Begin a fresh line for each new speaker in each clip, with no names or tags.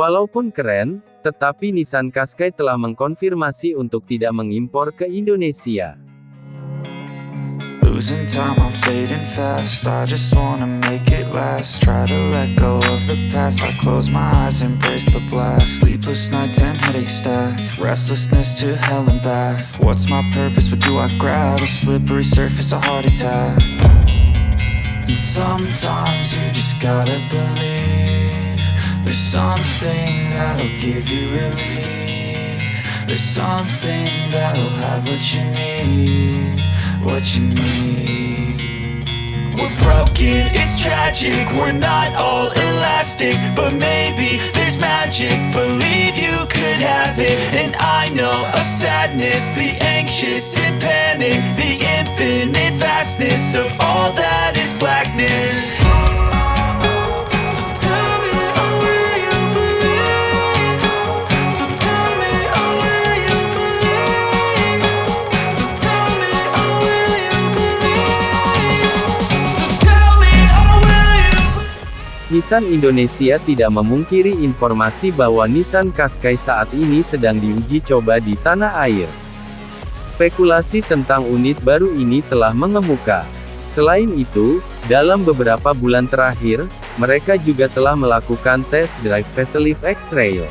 Walaupun keren, tetapi Nissan Qashqai telah mengkonfirmasi untuk tidak mengimpor ke Indonesia.
There's something that'll give you relief. There's something that'll have what you need What you need.
We're broken, it's tragic. We're not all elastic But maybe there's magic. Believe you could have it. And I know of sadness The anxious and panic The infinite vastness Of all that is blackness
Nissan Indonesia tidak memungkiri informasi bahwa Nissan Qashqai saat ini sedang diuji coba di tanah air. Spekulasi tentang unit baru ini telah mengemuka. Selain itu, dalam beberapa bulan terakhir, mereka juga telah melakukan test drive facelift X-Trail.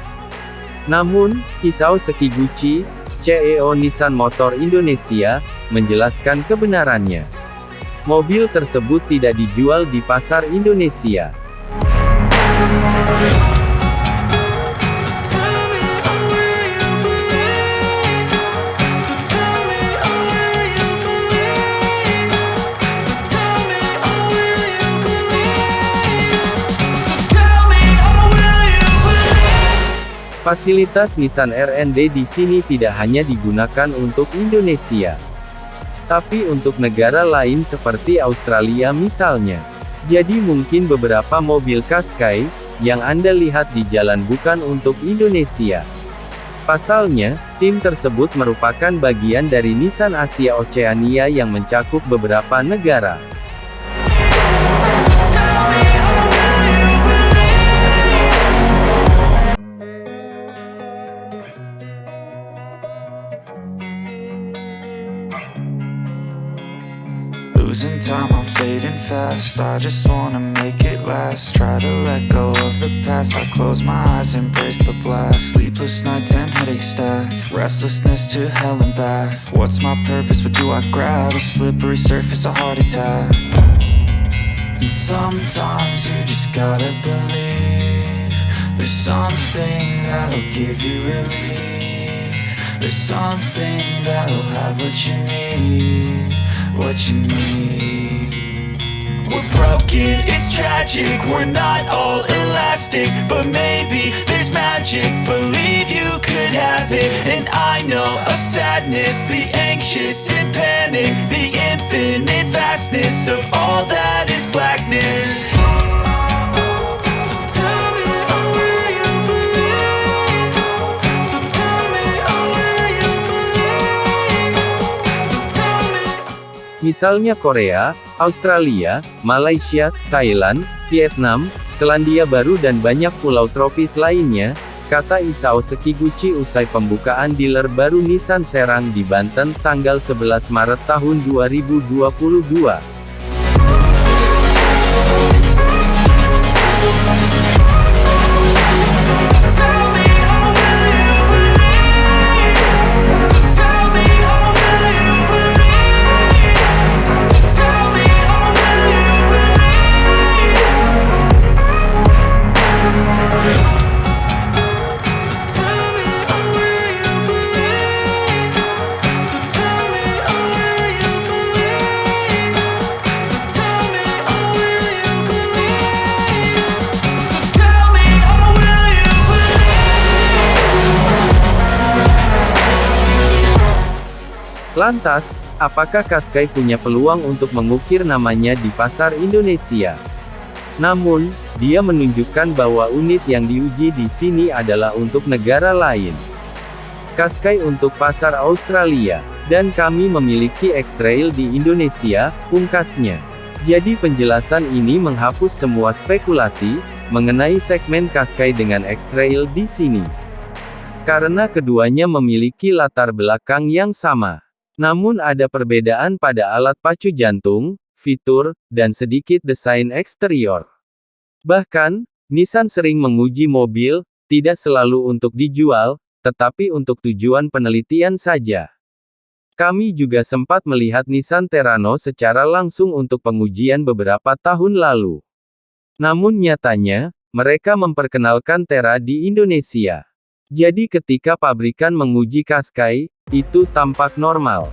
Namun, Isao Sekiguchi, CEO Nissan Motor Indonesia, menjelaskan kebenarannya. Mobil tersebut tidak dijual di pasar Indonesia. Fasilitas Nissan R&D di sini tidak hanya digunakan untuk Indonesia, tapi untuk negara lain seperti Australia misalnya. Jadi mungkin beberapa mobil Qashqai, yang Anda lihat di jalan bukan untuk Indonesia. Pasalnya, tim tersebut merupakan bagian dari Nissan Asia Oceania yang mencakup beberapa negara.
Fast. I just wanna make it last. Try to let go of the past. I close my eyes, embrace the blast. Sleepless nights and headaches stack. Restlessness to hell and back. What's my purpose, what do I grab? A slippery surface, a heart attack. And sometimes you just gotta believe There's something that'll give you relief. There's something that'll have what you need What you need
We're broken, it's tragic. We're not all elastic But maybe there's magic. Believe you could have it And I know of sadness. The anxious and panic The infinite vastness Of all that is blackness
Misalnya Korea, Australia, Malaysia, Thailand, Vietnam, Selandia Baru dan banyak pulau tropis lainnya, kata Isao Sekiguchi usai pembukaan dealer baru Nissan Serang di Banten tanggal 11 Maret tahun 2022. Lantas, apakah Qashqai punya peluang untuk mengukir namanya di pasar Indonesia? Namun, dia menunjukkan bahwa unit yang diuji di sini adalah untuk negara lain. Qashqai untuk pasar Australia, dan kami memiliki X-Trail di Indonesia, pungkasnya. Jadi penjelasan ini menghapus semua spekulasi, mengenai segmen Qashqai dengan X-Trail di sini. Karena keduanya memiliki latar belakang yang sama. Namun ada perbedaan pada alat pacu jantung, fitur, dan sedikit desain eksterior. Bahkan, Nissan sering menguji mobil, tidak selalu untuk dijual, tetapi untuk tujuan penelitian saja. Kami juga sempat melihat Nissan Terrano secara langsung untuk pengujian beberapa tahun lalu. Namun nyatanya, mereka memperkenalkan Terra di Indonesia. Jadi ketika pabrikan menguji Qashqai, itu tampak normal.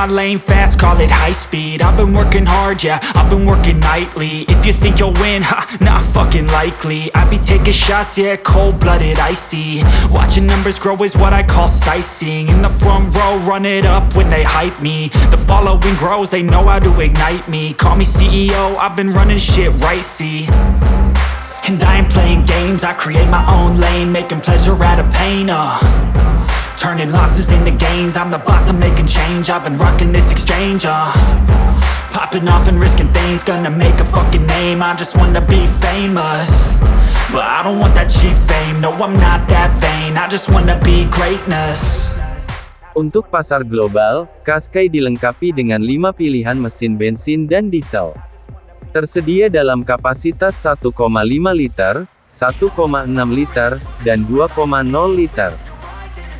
My lane fast, call it high speed. I've been working hard, yeah, I've been working nightly. If you think you'll win, ha, not fucking likely. I be taking shots, yeah, cold-blooded, icy. Watching numbers grow is what I call sightseeing. In the front row, run it up when they hype me. The following grows, they know how to ignite me. Call me CEO, I've been running shit right, see. And I ain't playing games, I create my own lane Making pleasure out of pain, uh Turning losses into gains. I'm the boss, I'm making change. I've been rocking this exchange, uh. Popping off and risking things. Gonna make a fucking name. I just wanna be famous. But I don't want that cheap fame. No, I'm not that vain. I just wanna be greatness.
Untuk pasar global, Qashqai dilengkapi dengan 5 pilihan mesin bensin dan diesel. Tersedia dalam kapasitas 1,5 liter, 1,6 liter, dan 2,0 liter.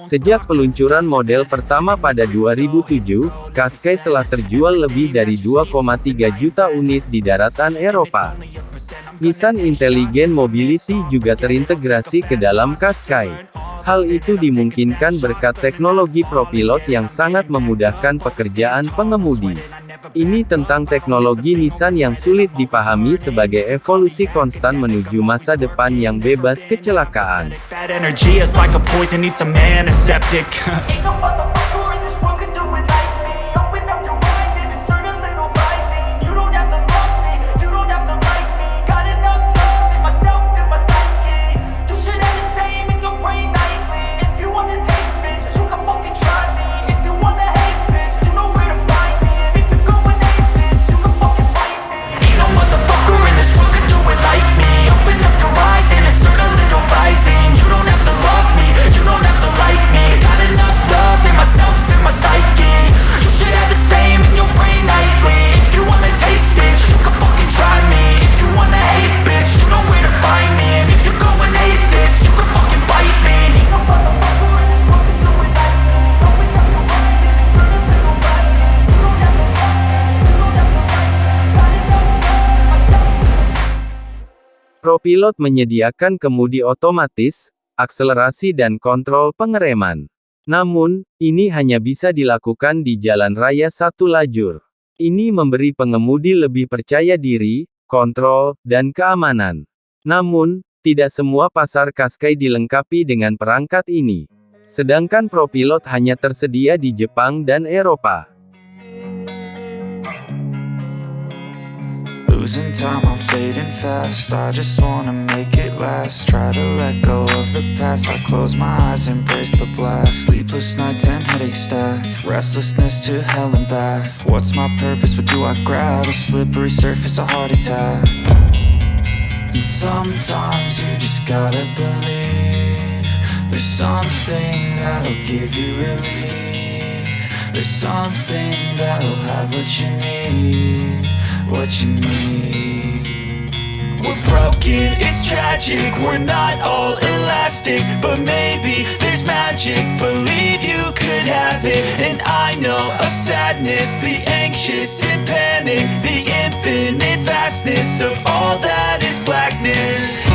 Sejak peluncuran model pertama pada 2007, Qashqai telah terjual lebih dari 2,3 juta unit di daratan Eropa. Nissan Intelligent Mobility juga terintegrasi ke dalam Qashqai. Hal itu dimungkinkan berkat teknologi ProPilot yang sangat memudahkan pekerjaan pengemudi. Ini tentang teknologi Nissan yang sulit dipahami sebagai evolusi konstan menuju masa depan yang bebas kecelakaan. ProPilot menyediakan kemudi otomatis, akselerasi dan kontrol pengereman. Namun, ini hanya bisa dilakukan di jalan raya satu lajur. Ini memberi pengemudi lebih percaya diri, kontrol, dan keamanan. Namun, tidak semua pasar Qashqai dilengkapi dengan perangkat ini. Sedangkan ProPilot hanya tersedia di Jepang dan Eropa.
Losing time, I'm fading fast. I just wanna make it last. Try to let go of the past. I close my eyes, embrace the blast. Sleepless nights and headaches stack. Restlessness to hell and back. What's my purpose? What do I grab? A slippery surface, a heart attack. And sometimes you just gotta believe There's something that'll give you relief There's something that'll have what you need What you need
We're broken, it's tragic, we're not all elastic But maybe there's magic, believe you could have it And I know of sadness, the anxious and panic The infinite vastness of all that is blackness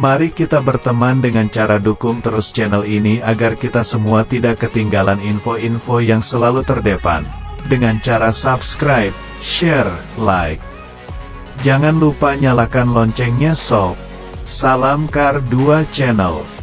Mari kita berteman dengan cara dukung terus channel ini agar kita semua tidak ketinggalan info-info yang selalu terdepan. Dengan cara subscribe, share, like. Jangan lupa nyalakan loncengnya sob. Salam Kar 2 Channel.